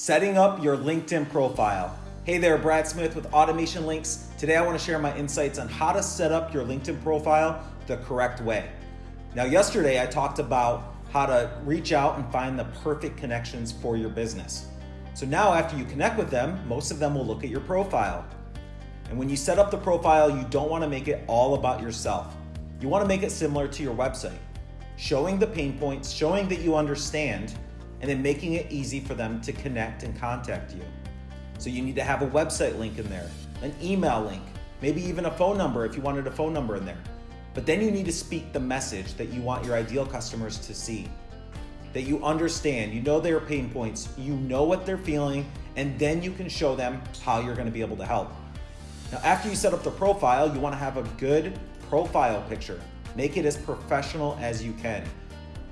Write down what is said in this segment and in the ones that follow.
Setting up your LinkedIn profile. Hey there, Brad Smith with Automation Links. Today I want to share my insights on how to set up your LinkedIn profile the correct way. Now, yesterday I talked about how to reach out and find the perfect connections for your business. So now, after you connect with them, most of them will look at your profile. And when you set up the profile, you don't want to make it all about yourself. You want to make it similar to your website, showing the pain points, showing that you understand and then making it easy for them to connect and contact you. So you need to have a website link in there, an email link, maybe even a phone number if you wanted a phone number in there. But then you need to speak the message that you want your ideal customers to see. That you understand, you know their pain points, you know what they're feeling, and then you can show them how you're gonna be able to help. Now, after you set up the profile, you wanna have a good profile picture. Make it as professional as you can.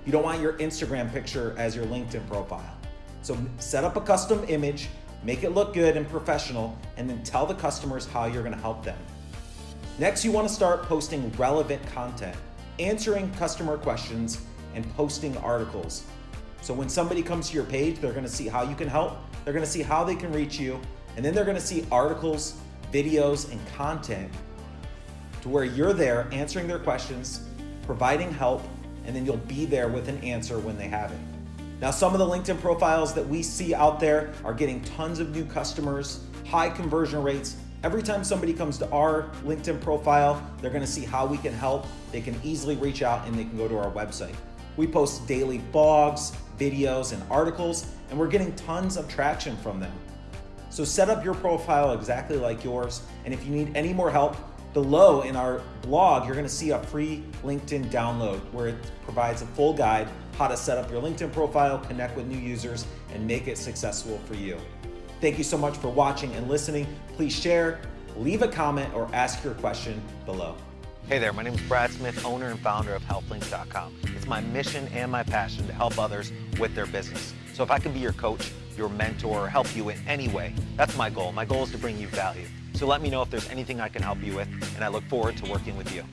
You don't want your Instagram picture as your LinkedIn profile. So set up a custom image, make it look good and professional, and then tell the customers how you're gonna help them. Next, you wanna start posting relevant content, answering customer questions, and posting articles. So when somebody comes to your page, they're gonna see how you can help, they're gonna see how they can reach you, and then they're gonna see articles, videos, and content to where you're there answering their questions, providing help, and then you'll be there with an answer when they have it. Now, some of the LinkedIn profiles that we see out there are getting tons of new customers, high conversion rates. Every time somebody comes to our LinkedIn profile, they're gonna see how we can help. They can easily reach out and they can go to our website. We post daily blogs, videos, and articles, and we're getting tons of traction from them. So set up your profile exactly like yours, and if you need any more help, Below in our blog, you're gonna see a free LinkedIn download where it provides a full guide how to set up your LinkedIn profile, connect with new users, and make it successful for you. Thank you so much for watching and listening. Please share, leave a comment, or ask your question below. Hey there, my name is Brad Smith, owner and founder of HelpLinks.com. It's my mission and my passion to help others with their business. So if I can be your coach, your mentor, or help you in any way, that's my goal. My goal is to bring you value. So let me know if there's anything I can help you with, and I look forward to working with you.